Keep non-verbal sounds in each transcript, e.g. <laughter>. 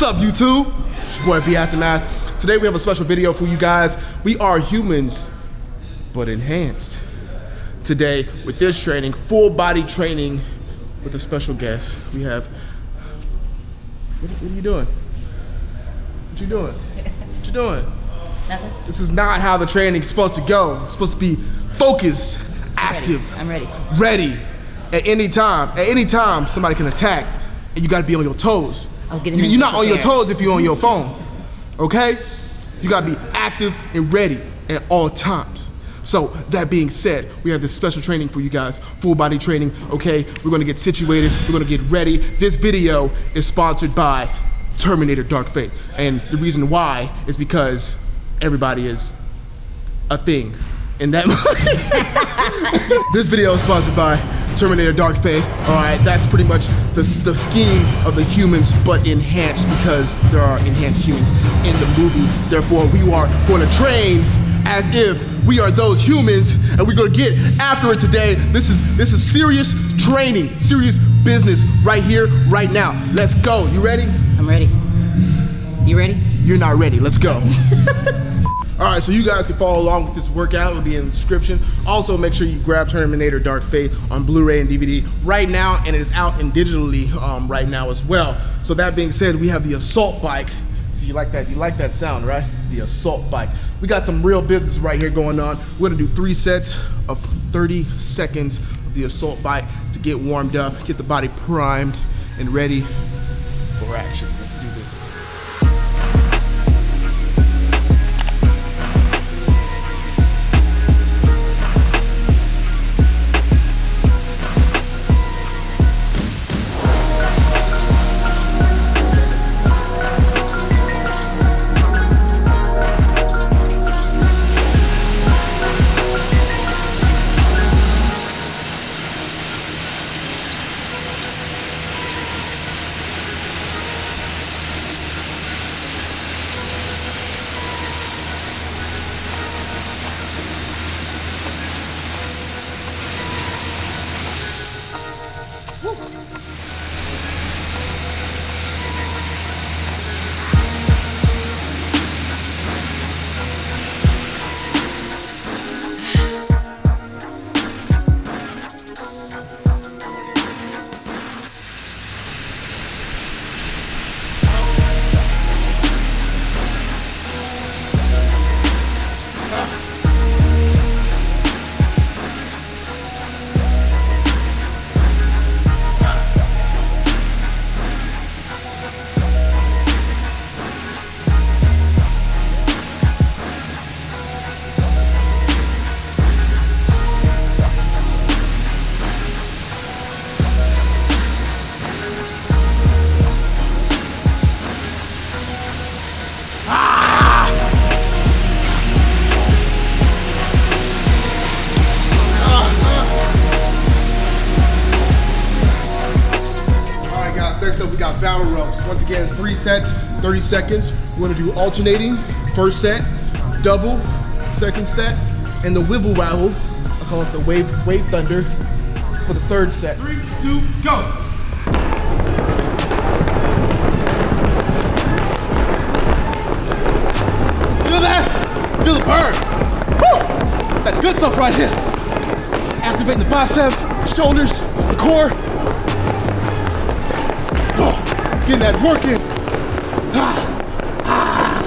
What's up, YouTube? It's your boy B Aftermath. Today we have a special video for you guys. We are humans, but enhanced. Today, with this training, full body training with a special guest. We have. What, what are you doing? What you doing? What you doing? Nothing. This is not how the training is supposed to go. It's supposed to be focused, active, I'm ready. ready at any time. At any time, somebody can attack, and you got to be on your toes. I was getting You- You're not on your toes if you're on your phone. Okay? You got to be active and ready at all times. So that being said, we have this special training for you guys, full body training. Okay, we're gonna get situated. We're gonna get ready. This video is sponsored by Terminator: Dark Fate, and the reason why is because everybody is a thing in that movie. <laughs> <laughs> this video is sponsored by Terminator Dark Fate. All right, that's pretty much the, the scheme of the humans, but enhanced because there are enhanced humans in the movie. Therefore, we are going to train as if we are those humans, and we're going to get after it today. This is this is serious training, serious business right here, right now. Let's go. You ready? I'm ready. You ready? You're not ready. Let's go. <laughs> All right, so you guys can follow along with this workout. It'll be in the description. Also, make sure you grab Terminator Dark Fate on Blu-ray and DVD right now, and it is out in digitally um, right now as well. So that being said, we have the assault bike. So you like that? You like that sound, right? The assault bike. We got some real business right here going on. We're gonna do three sets of 30 seconds of the assault bike to get warmed up, get the body primed and ready for action. Let's do this. Battle ropes. Once again, three sets, 30 seconds. We're gonna do alternating. First set, double, second set, and the wibble wabble. I call it the wave, wave thunder for the third set. Three, two, go. Feel that? Feel the burn. Woo! That good stuff right here. Activating the biceps, shoulders, the core. Getting that work in. Ah, ah.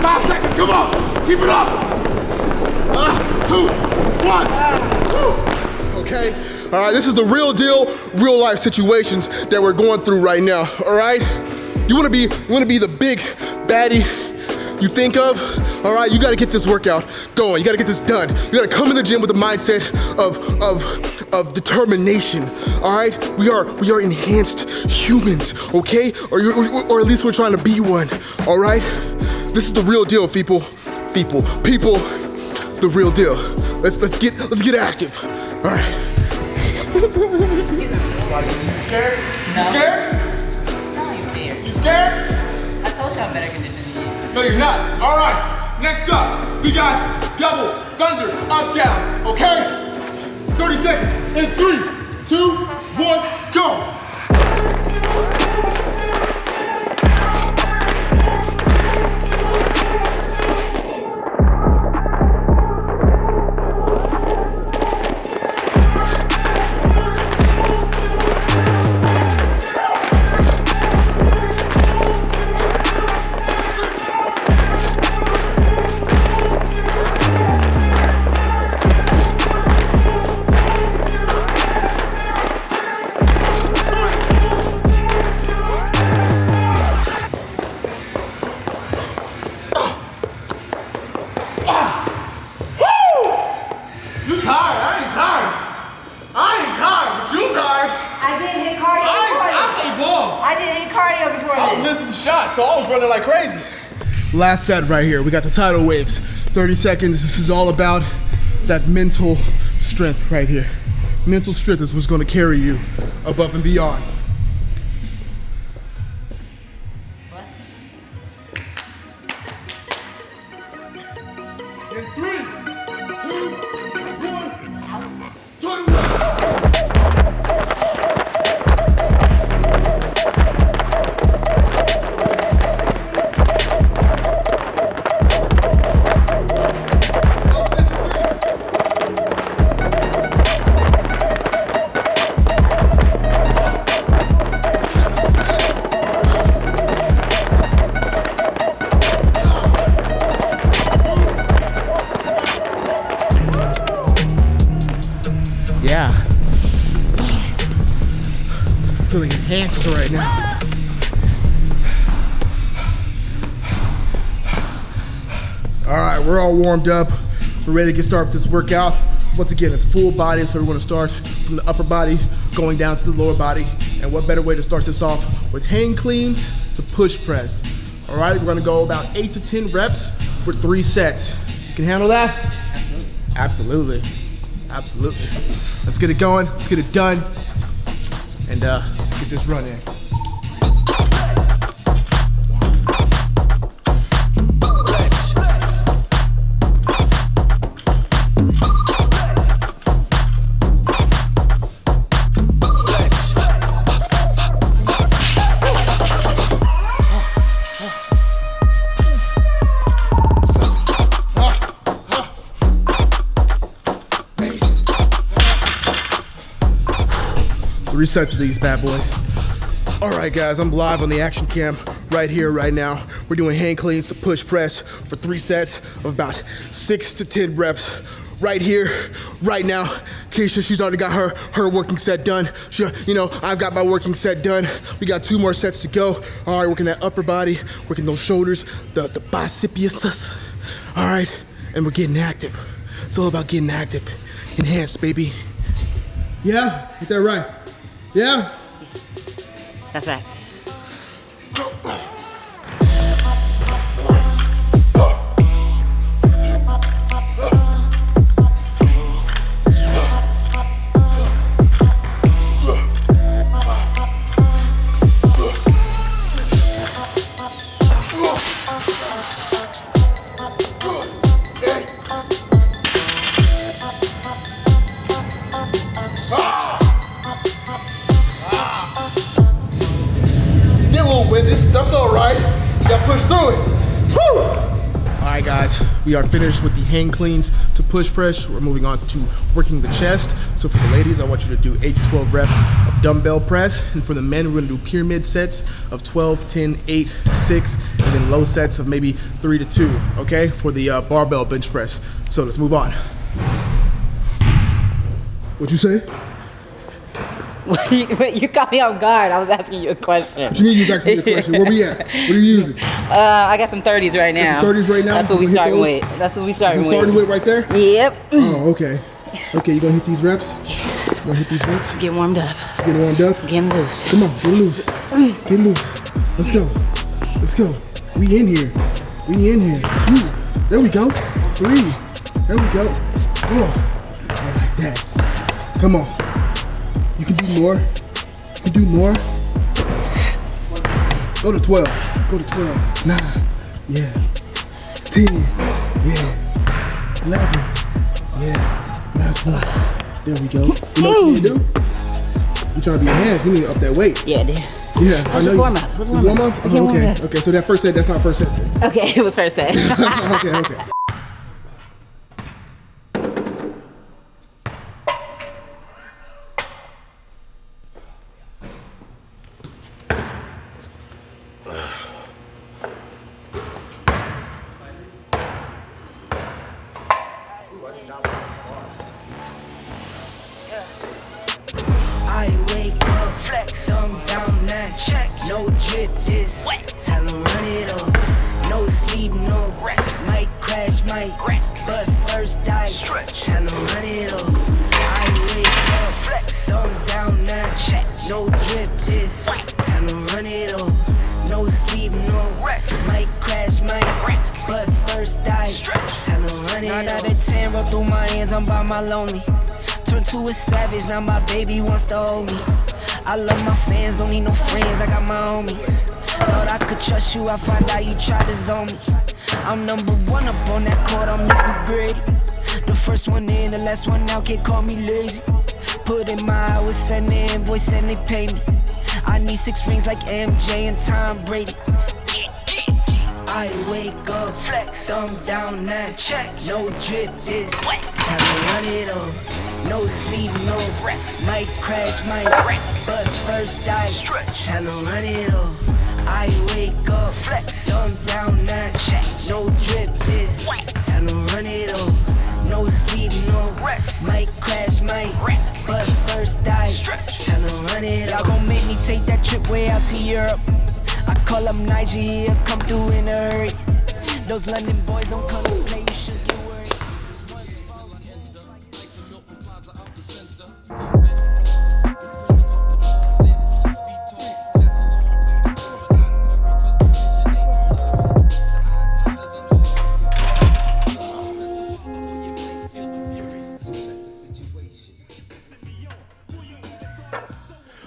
Five seconds, come on. Keep it up. Ah, two, one. Okay, all right, this is the real deal, real life situations that we're going through right now, all right? You wanna be, you wanna be the big baddie you think of, all right, you gotta get this workout going. You gotta get this done. You gotta come in the gym with the mindset of, of, of determination, all right? We are, we are enhanced humans, okay? Or, you, or, or at least we're trying to be one, all right? This is the real deal, people. People, people, the real deal. Let's, let's get, let's get active, all right? <laughs> scared? No. scared? No, I'm scared. You scared? I told you I'm better conditioned than you. No, you're not. All right. Next up, we got double thunder up down. Okay. 30 seconds. In three, two, one, go. Last set right here. We got the tidal waves. 30 seconds. This is all about that mental strength right here. Mental strength is what's going to carry you above and beyond. Warmed up. We're ready to get started with this workout. Once again, it's full body, so we're gonna start from the upper body, going down to the lower body. And what better way to start this off with hang cleans to push press. All right, we're gonna go about eight to 10 reps for three sets. You can handle that? Absolutely. Absolutely. Absolutely. Let's get it going. Let's get it done. And uh, get this run in. Three sets of these bad boys. All right, guys, I'm live on the action cam right here, right now. We're doing hang cleans to push press for three sets of about six to 10 reps. Right here, right now. Keisha, she's already got her her working set done. She, you know, I've got my working set done. We got two more sets to go. All right, working that upper body, working those shoulders, the the biceps. All right, and we're getting active. It's all about getting active, enhanced, baby. Yeah, get that right. Yeah. That's right. Get a little winded. That's all right. You got to push through it. All right, guys. We are finished with the hang cleans to push press. We're moving on to working the chest. So for the ladies, I want you to do 8 to 12 reps of dumbbell press. And for the men, we're going to do pyramid sets of 12, 10, 8, 6, and then low sets of maybe 3 to 2, okay, for the uh, barbell bench press. So let's move on. What'd you say? <laughs> Wait, you caught me off guard. I was asking you a question. What you mean you was asking me a question? Where we at? What are you using? <laughs> Uh, I got some 30s right now. some 30s right now? That's what we starting those? with. That's what we starting with. starting with right there? Yep. Oh, okay. Okay, you gonna hit these reps? You gonna hit these reps? Get warmed up. Get warmed up? Getting loose. Come on, get loose. Get loose. Let's go. Let's go. We in here. We in here. Two. There we go. Three. There we go. Four. I like that. Come on. You can do more. You can do more. Go to 12. Go to 12. Nine. Yeah. 10. Yeah. 11. Yeah. Last one. There we go. You know what you need to do? You trying to be enhanced, you need to up that weight. Yeah, dude. Yeah, I was know just warm up. Was warm warm up. up? Oh, okay. Okay, so that first set, that's not first set. Okay, <laughs> it was first set. <laughs> okay, okay. Through my hands, I'm by my lonely. Turn to a savage, now my baby wants to hold me. I love my fans, don't need no friends, I got my homies. Thought I could trust you, I find out you tried to zone me. I'm number one up on that court, I'm nitty gritty. The first one in, the last one out, can't call me lazy. Put in my hours, send the invoice, and they pay me. I need six rings like MJ and Tom Brady. I wake up, flex, thumb down that check. No drip this, time to run it up. No sleep, no rest. Might crash, might wreck, but first I stretch. Tell them run it up. I wake up, flex, thumb down that check. No drip this, tell them run it up. No sleep, no rest. Might crash, might wreck, but first I stretch. Tell them run it up. Y'all gon' make me take that trip way out to Europe. Call come through in a hurry. Those London boys don't come to play, you should get worried.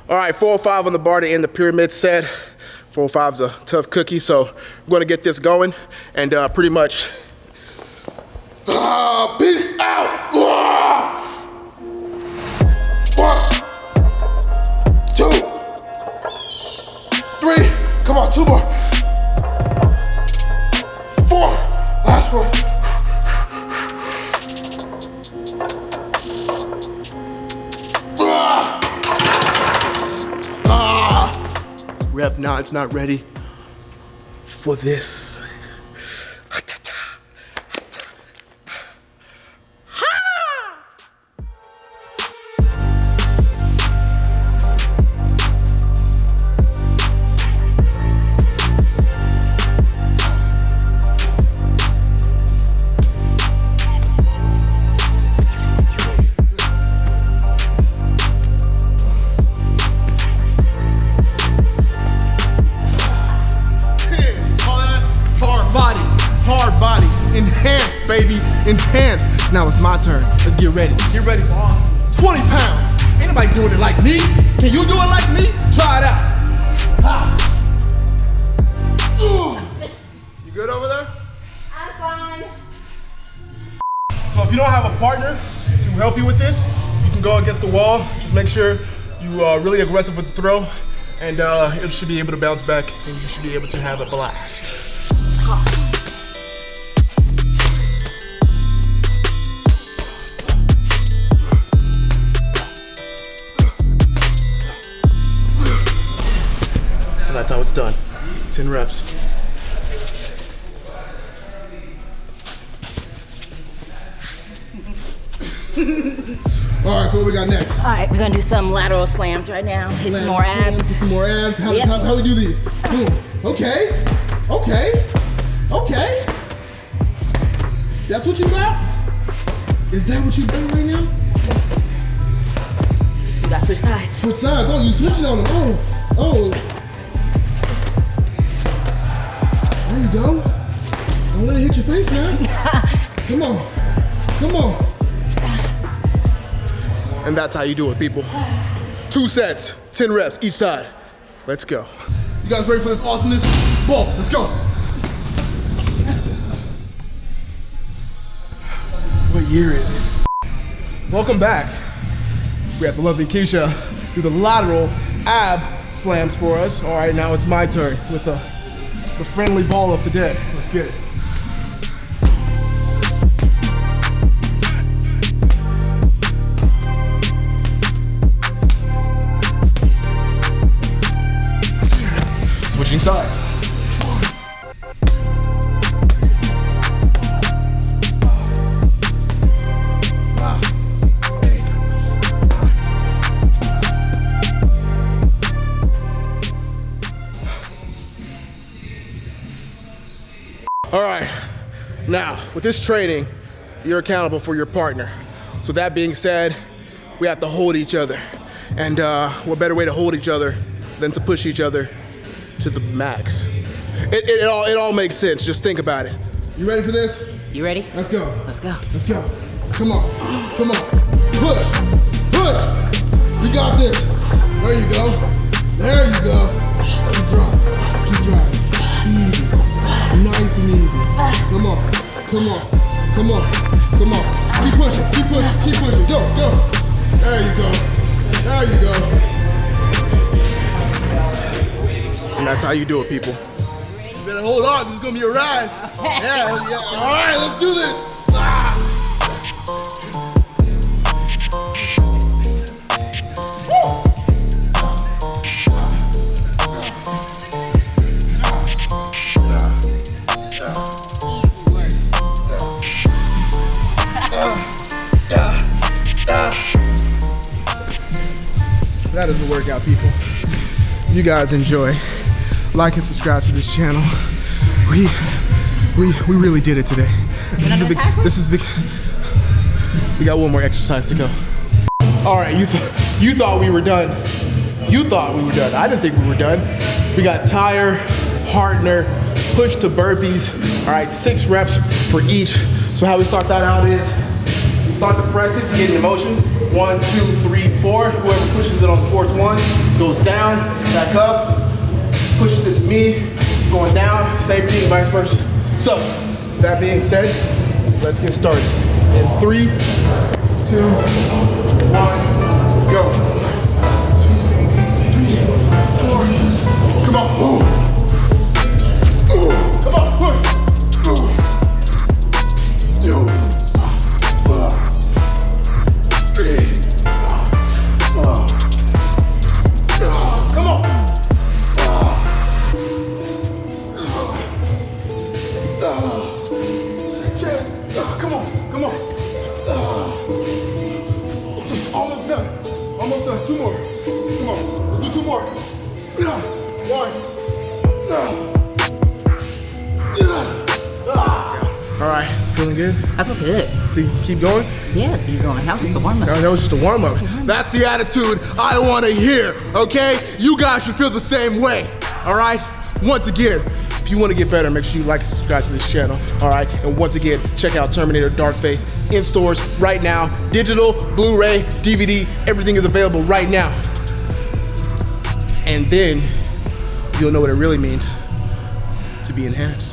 All right, 405 on the bar to end the pyramid set. 405's a tough cookie, so I'm gonna get this going and uh, pretty much. Ah, peace out! One, two, three, come on, two more. Ah! Rev 9's not ready for this. Get ready. For awesome. 20 pounds. Ain't nobody doing it like me. Can you do it like me? Try it out. Ha. You good over there? I'm fine. So if you don't have a partner to help you with this, you can go against the wall. Just make sure you are really aggressive with the throw, and uh, it should be able to bounce back, and you should be able to have a blast. That's how it's done. 10 reps. <laughs> All right, so what we got next? All right, we're gonna do some lateral slams right now. Hit some more Slams, abs. Some more abs. How, Yep. how, how we do these? Boom. Okay. Okay. Okay. That's what you got? Is that what you doing right now? You got switch sides. Switch sides. Oh, you switching on them. Oh. Oh. Go. Don't let it hit your face now. <laughs> Come on. Come on. And that's how you do it, people. Two sets, 10 reps each side. Let's go. You guys ready for this awesomeness? Ball, let's go. What year is it? Welcome back. We have the lovely Keisha do the lateral ab slams for us. All right, now it's my turn with the, the friendly ball of today. Let's get it. Switching sides. Now, with this training, you're accountable for your partner. So that being said, we have to hold each other. And uh, what better way to hold each other than to push each other to the max? It, it, it all, it all makes sense. Just think about it. You ready for this? You ready? Let's go. Let's go. Let's go. Come on. Come on. Push. Push. We got this. There you go. There you go. Keep driving. Keep driving. Easy. Nice and easy. Come on. Come on. Come on. Come on. Keep pushing. Keep pushing. Keep pushing. Go. Go. There you go. There you go. And that's how you do it, people. You better hold on. This is gonna be a ride. <laughs> Yeah. yeah. All right. Let's do this. You guys enjoy. Like and subscribe to this channel. We we we really did it today. This is big this is big We got one more exercise to go. Alright, you th you thought we were done. You thought we were done. I didn't think we were done. We got tire, partner, push to burpees. Alright, six reps for each. So how we start that out is you start the press it to get in motion. One, two, three, four. Whoever pushes it on the fourth one goes down, back up, pushes it to me, going down, same thing, vice versa. So, that being said, let's get started. In three, two, one, go. Two, three, four. Come on. Ooh. Keep going. Yeah, keep going. That was just a warm up. that was just a warm up. That's the attitude I want to hear, okay? You guys should feel the same way, all right? Once again, if you want to get better, make sure you like and subscribe to this channel, all right? And once again, check out Terminator Dark Fate in stores right now. Digital, Blu-ray, DVD, everything is available right now. And then you'll know what it really means to be enhanced.